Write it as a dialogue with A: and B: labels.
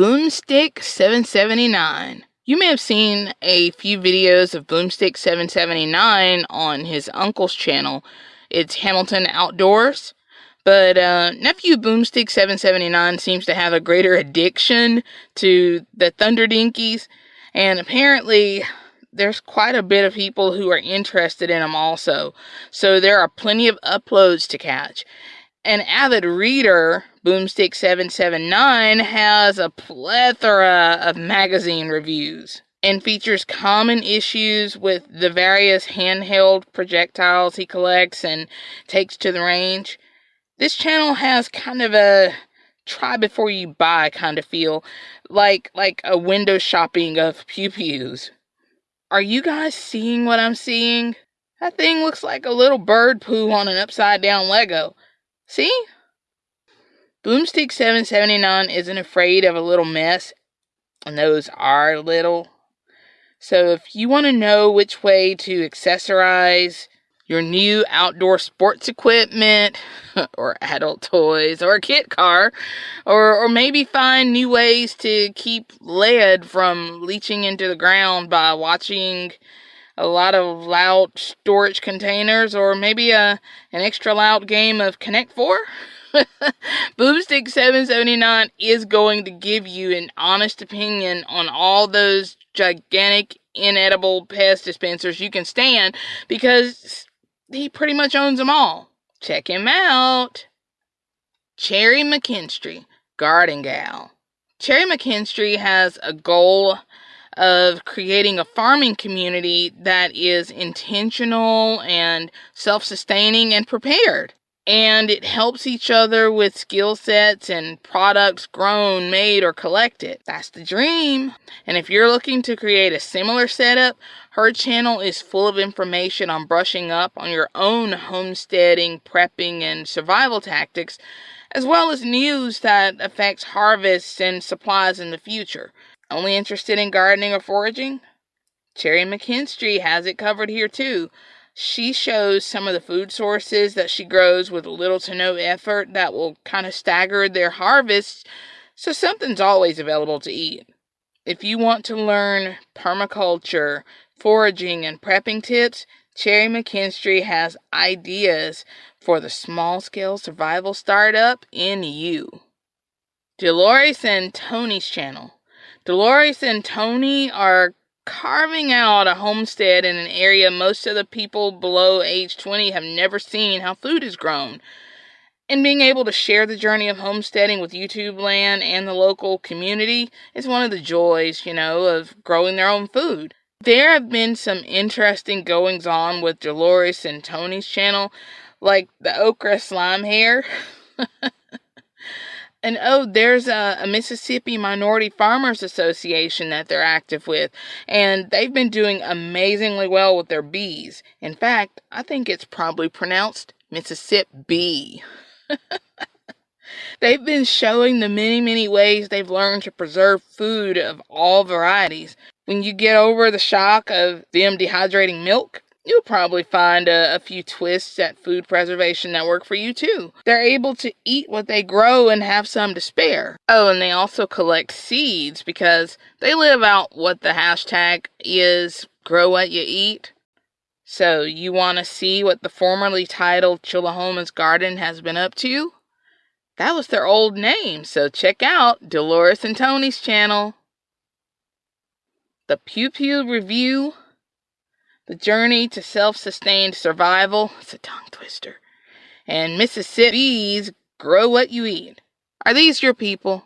A: Boomstick 779. You may have seen a few videos of Boomstick 779 on his uncle's channel. It's Hamilton Outdoors. But uh, nephew Boomstick 779 seems to have a greater addiction to the Thunder Dinkies, and apparently there's quite a bit of people who are interested in them also. So there are plenty of uploads to catch. An avid reader, Boomstick 779, has a plethora of magazine reviews and features common issues with the various handheld projectiles he collects and takes to the range. This channel has kind of a try before you buy kind of feel, like like a window shopping of pew pews. Are you guys seeing what I'm seeing? That thing looks like a little bird poo on an upside down Lego. See? Boomstick 779 isn't afraid of a little mess, and those are little. So if you want to know which way to accessorize your new outdoor sports equipment or adult toys or a kit car or or maybe find new ways to keep lead from leaching into the ground by watching a lot of loud storage containers or maybe a an extra loud game of Connect 4 Boomstick 779 is going to give you an honest opinion on all those gigantic inedible pest dispensers you can stand because he pretty much owns them all. Check him out. Cherry McKinstry, Garden Gal. Cherry McKinstry has a goal of creating a farming community that is intentional and self sustaining and prepared and it helps each other with skill sets and products grown, made, or collected. That's the dream. And if you're looking to create a similar setup, her channel is full of information on brushing up on your own homesteading, prepping, and survival tactics, as well as news that affects harvests and supplies in the future. Only interested in gardening or foraging? Cherry McKinstry has it covered here too she shows some of the food sources that she grows with little to no effort that will kind of stagger their harvests, so something's always available to eat. If you want to learn permaculture, foraging, and prepping tips, Cherry McKinstry has ideas for the small scale survival startup in you. Dolores and Tony's channel. Dolores and Tony are carving out a homestead in an area most of the people below age 20 have never seen how food is grown. And being able to share the journey of homesteading with YouTube land and the local community is one of the joys, you know, of growing their own food. There have been some interesting goings on with Dolores and Tony's channel, like the okra slime hair. And oh, there's a, a, Mississippi Minority Farmers Association that they're active with, and they've been doing amazingly well with their bees. In fact, I think it's probably pronounced Mississippi. they've been showing the many, many ways they've learned to preserve food of all varieties. When you get over the shock of them dehydrating milk, You'll probably find a, a, few twists at food preservation that work for you too. They're able to eat what they grow and have some to spare. Oh, and they also collect seeds because they live out what the hashtag is grow what you eat. So, you want to see what the formerly titled Chillahoma's Garden has been up to? That was their old name, so check out Dolores and Tony's channel. The Pew Pew Review the Journey to Self Sustained Survival. It's a tongue twister. And Mississippi's Grow What You Eat. Are these your people?